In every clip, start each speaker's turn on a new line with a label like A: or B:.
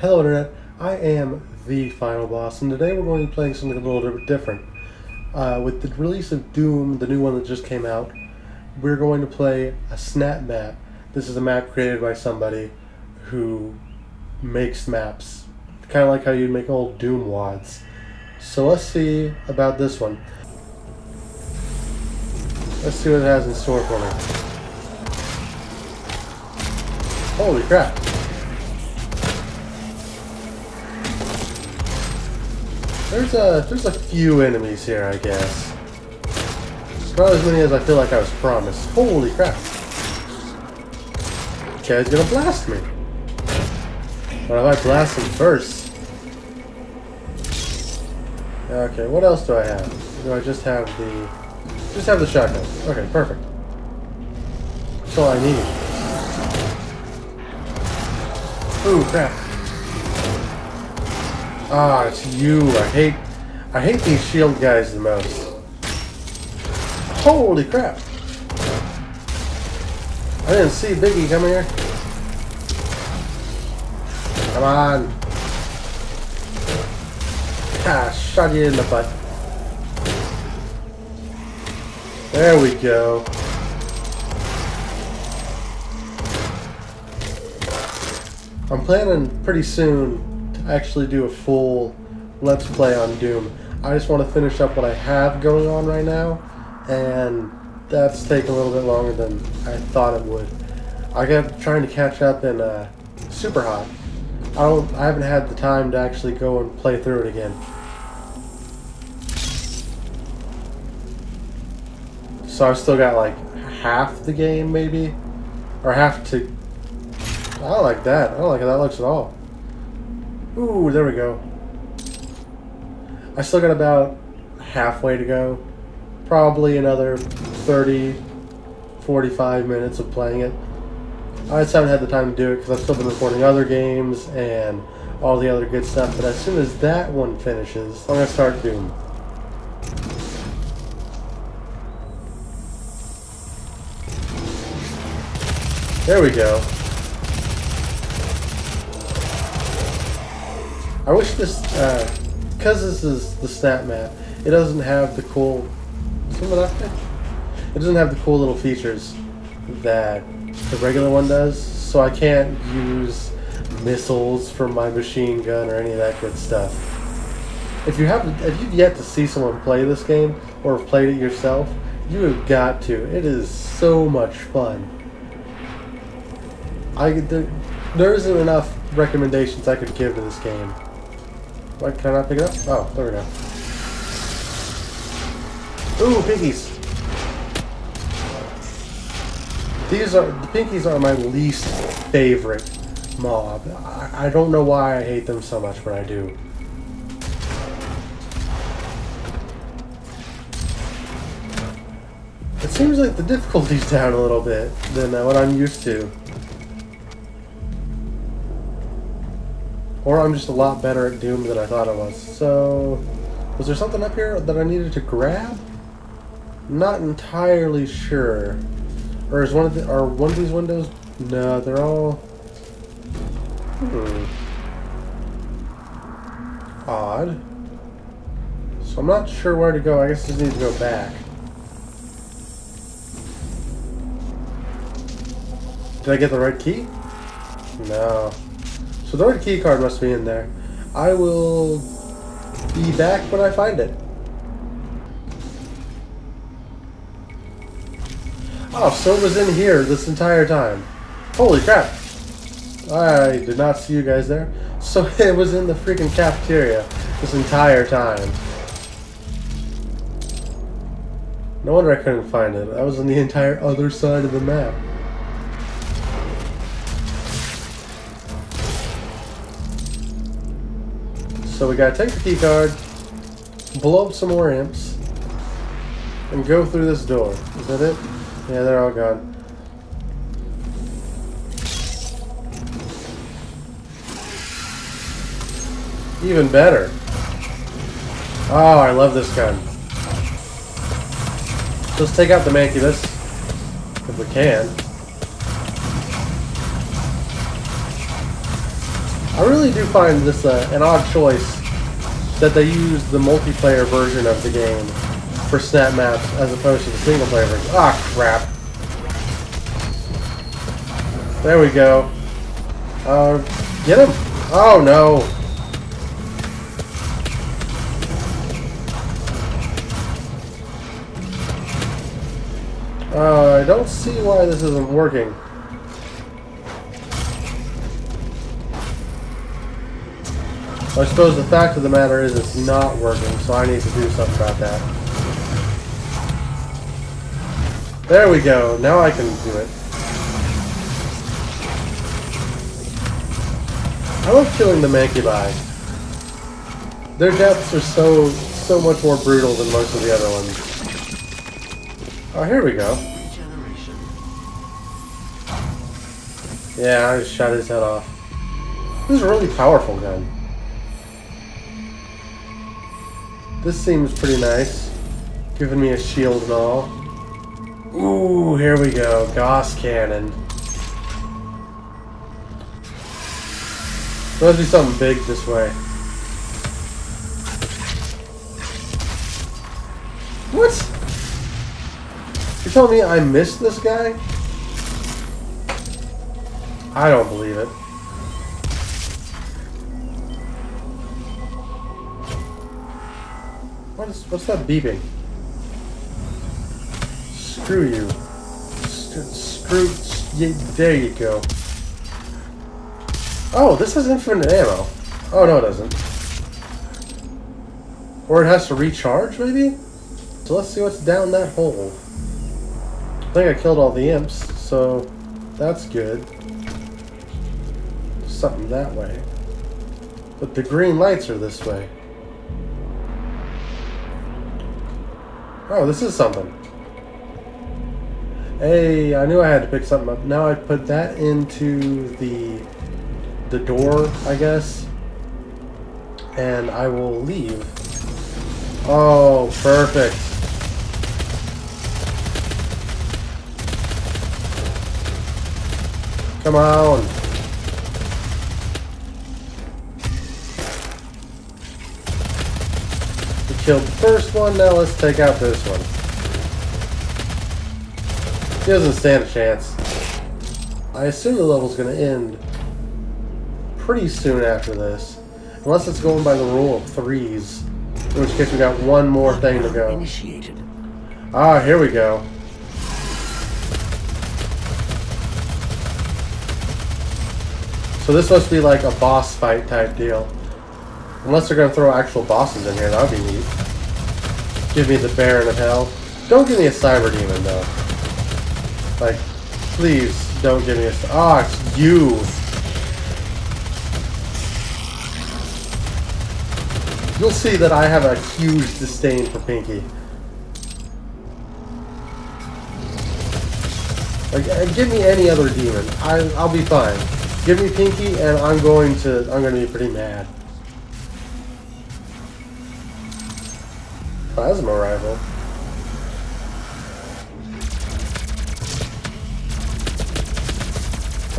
A: Hello Internet, I am the Final Boss, and today we're going to be playing something a little bit different. Uh, with the release of Doom, the new one that just came out, we're going to play a snap map. This is a map created by somebody who makes maps, kind of like how you'd make old Doom wads. So let's see about this one. Let's see what it has in store for me. Holy crap. There's a there's a few enemies here, I guess. Not as many as I feel like I was promised. Holy crap. Okay, he's gonna blast me. What if I blast him first? Okay, what else do I have? Do I just have the just have the shotgun? Okay, perfect. That's all I need. Ooh, crap. Ah, it's you. I hate I hate these shield guys the most. Holy crap. I didn't see Biggie coming here. Come on. Ah, shot you in the butt. There we go. I'm planning pretty soon actually do a full Let's Play on Doom. I just want to finish up what I have going on right now, and that's taking a little bit longer than I thought it would. I got trying to catch up in uh, Super Hot. I don't. I haven't had the time to actually go and play through it again. So I've still got like half the game, maybe, or half to I don't like that. I don't like how that looks at all. Ooh, there we go. I still got about halfway to go. Probably another 30, 45 minutes of playing it. I just haven't had the time to do it because I've still been recording other games and all the other good stuff. But as soon as that one finishes, I'm going to start Doom. There we go. I wish this, because uh, this is the snap map, it doesn't have the cool, It doesn't have the cool little features that the regular one does, so I can't use missiles from my machine gun or any of that good stuff. If you have, if you've yet to see someone play this game or have played it yourself, you have got to. It is so much fun. I there, there isn't enough recommendations I could give to this game. Why can I not pick it up? Oh, there we go. Ooh, pinkies! These are the pinkies are my least favorite mob. I, I don't know why I hate them so much, but I do. It seems like the difficulty's down a little bit than uh, what I'm used to. Or I'm just a lot better at Doom than I thought I was. So, was there something up here that I needed to grab? Not entirely sure. Or is one of the, are one of these windows? No, they're all. Hmm. Odd. So I'm not sure where to go. I guess I just need to go back. Did I get the right key? No. So the key card must be in there. I will be back when I find it. Oh, so it was in here this entire time. Holy crap. I did not see you guys there. So it was in the freaking cafeteria this entire time. No wonder I couldn't find it. I was on the entire other side of the map. So we gotta take the key card, blow up some more imps, and go through this door. Is that it? Yeah, they're all gone. Even better. Oh, I love this gun. Let's take out the Mancubus, if we can. I really do find this uh, an odd choice that they use the multiplayer version of the game for snap maps as opposed to the single player version. Ah, crap. There we go. Uh, get him. Oh, no. Uh, I don't see why this isn't working. I suppose the fact of the matter is it's not working, so I need to do something about that. There we go. Now I can do it. I love killing the Mancubi. Their deaths are so, so much more brutal than most of the other ones. Oh, here we go. Yeah, I just shot his head off. This is a really powerful gun. This seems pretty nice. Giving me a shield and all. Ooh, here we go. Gauss cannon. There must be something big this way. What? You're telling me I missed this guy? I don't believe it. What is, what's that beeping? Screw you. Screw, yeah, there you go. Oh, this has infinite ammo. Oh, no it doesn't. Or it has to recharge, maybe? So let's see what's down that hole. I think I killed all the imps, so that's good. Something that way. But the green lights are this way. Oh, this is something. Hey, I knew I had to pick something up. Now I put that into the the door, I guess. And I will leave. Oh, perfect. Come on. Killed the first one, now let's take out this one. He doesn't stand a chance. I assume the level's going to end pretty soon after this. Unless it's going by the rule of threes. In which case we got one more thing to go. Initiated. Ah, here we go. So this must be like a boss fight type deal. Unless they're going to throw actual bosses in here, that would be neat. Give me the Baron of Hell. Don't give me a Cyber Demon, though. Like, please don't give me a... Ah, oh, you! You'll see that I have a huge disdain for Pinky. Like, uh, give me any other demon. I, I'll be fine. Give me Pinky, and I'm going to I'm going to be pretty mad. Plasma rifle.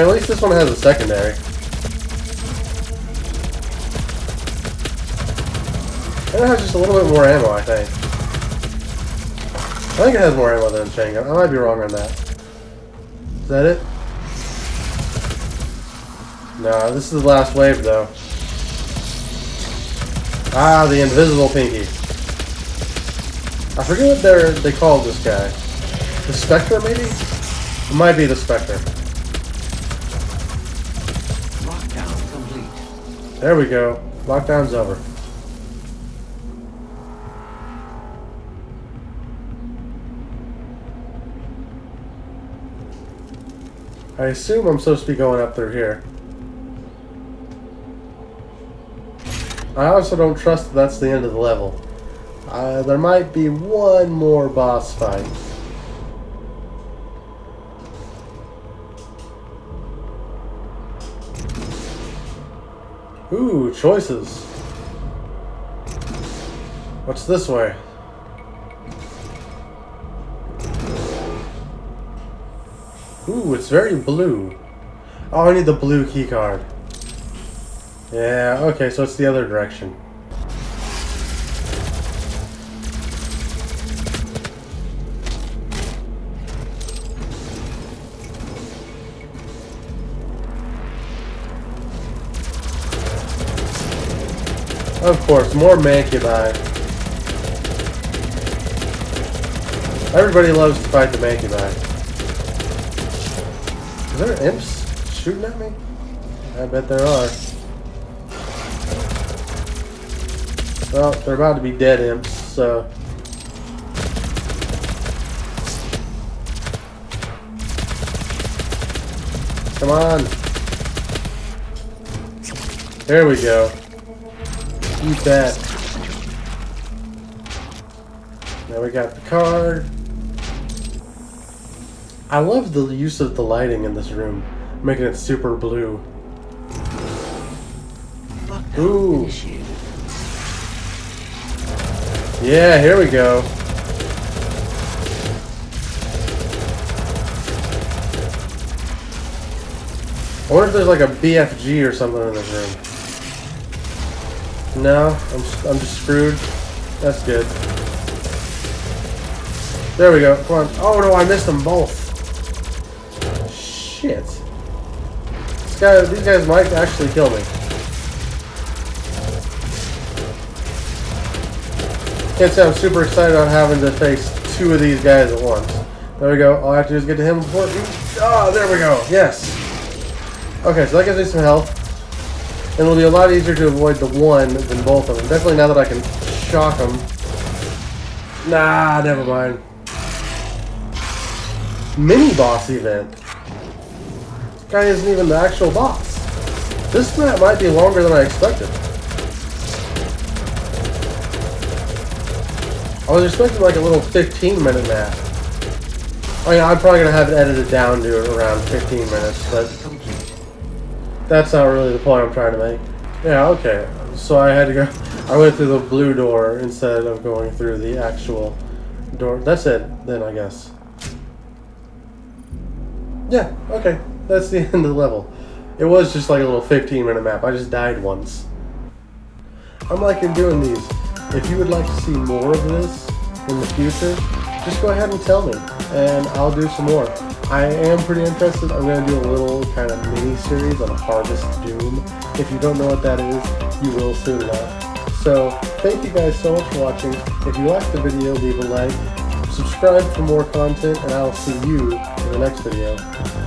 A: at least this one has a secondary. And it has just a little bit more ammo, I think. I think it has more ammo than chain gun. I might be wrong on that. Is that it? No, this is the last wave, though. Ah, the invisible pinky. I forget what they're, they call this guy. The Spectre, maybe? It might be the Spectre.
B: Lockdown complete.
A: There we go. Lockdown's over. I assume I'm supposed to be going up through here. I also don't trust that that's the end of the level. Uh, there might be one more boss fight. Ooh, choices. What's this way? Ooh, it's very blue. Oh, I need the blue key card. Yeah, okay, so it's the other direction. Of course, more Mancubi. Everybody loves to fight the Mancubi. Is there imps shooting at me? I bet there are. Well, they're about to be dead imps, so... Come on. There we go. Eat that. Now we got the card. I love the use of the lighting in this room, making it super blue. Ooh. Yeah, here we go. I wonder if there's like a BFG or something in this room. No, I'm, I'm just screwed. That's good. There we go. Come on. Oh no, I missed them both. Shit. This guy, these guys might actually kill me. Can't say I'm super excited on having to face two of these guys at once. There we go. All I have to do is get to him before. Oh, there we go. Yes. Okay, so that gives me some health. And it'll be a lot easier to avoid the one than both of them. Definitely now that I can shock them. Nah, never mind. Mini boss event. This guy isn't even the actual boss. This map might be longer than I expected. I was expecting like a little 15 minute map. Oh, I mean, I'm probably gonna have it edited down to around 15 minutes, but. That's not really the point I'm trying to make. Yeah, okay. So I had to go. I went through the blue door instead of going through the actual door. That's it, then I guess. Yeah, okay. That's the end of the level. It was just like a little 15 minute map. I just died once. I'm liking doing these. If you would like to see more of this in the future, just go ahead and tell me, and I'll do some more. I am pretty interested. I'm going to do a little kind of mini series on Harvest Doom. If you don't know what that is, you will soon enough. So, thank you guys so much for watching. If you liked the video, leave a like, subscribe for more content, and I'll see you in the next video.